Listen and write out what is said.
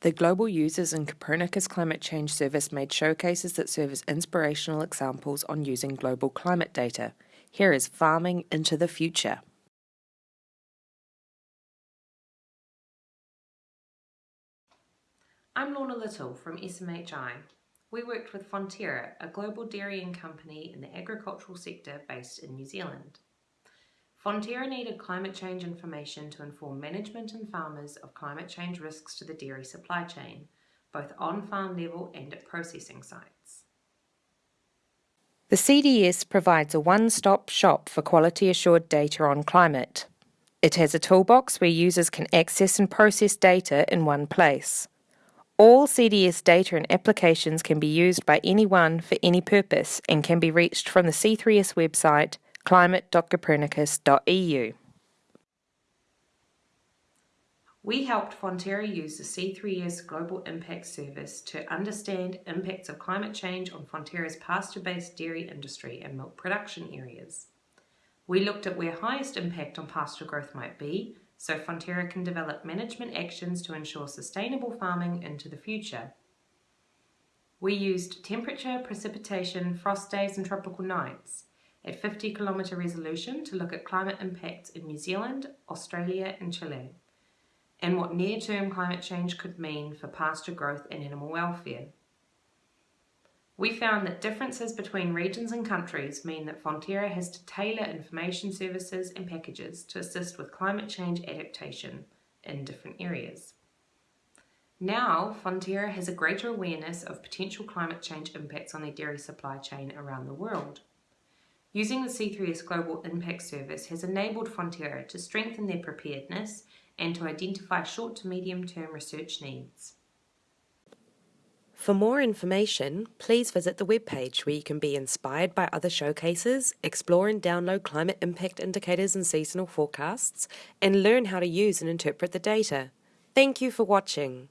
The Global Users and Copernicus Climate Change Service made showcases that serve as inspirational examples on using global climate data. Here is Farming into the Future. I'm Lorna Little from SMHI. We worked with Fonterra, a global dairying company in the agricultural sector based in New Zealand. Fonterra needed climate change information to inform management and farmers of climate change risks to the dairy supply chain, both on farm level and at processing sites. The CDS provides a one stop shop for quality assured data on climate. It has a toolbox where users can access and process data in one place. All CDS data and applications can be used by anyone for any purpose and can be reached from the C3S website climate.copernicus.eu. We helped Fonterra use the C3S Global Impact Service to understand impacts of climate change on Fonterra's pasture-based dairy industry and milk production areas. We looked at where highest impact on pasture growth might be, so Fonterra can develop management actions to ensure sustainable farming into the future. We used temperature, precipitation, frost days and tropical nights at 50 kilometre resolution to look at climate impacts in New Zealand, Australia and Chile, and what near-term climate change could mean for pasture growth and animal welfare. We found that differences between regions and countries mean that Fonterra has to tailor information services and packages to assist with climate change adaptation in different areas. Now, Fonterra has a greater awareness of potential climate change impacts on their dairy supply chain around the world. Using the C3S Global Impact Service has enabled Fonterra to strengthen their preparedness and to identify short to medium term research needs. For more information, please visit the webpage where you can be inspired by other showcases, explore and download climate impact indicators and seasonal forecasts, and learn how to use and interpret the data. Thank you for watching.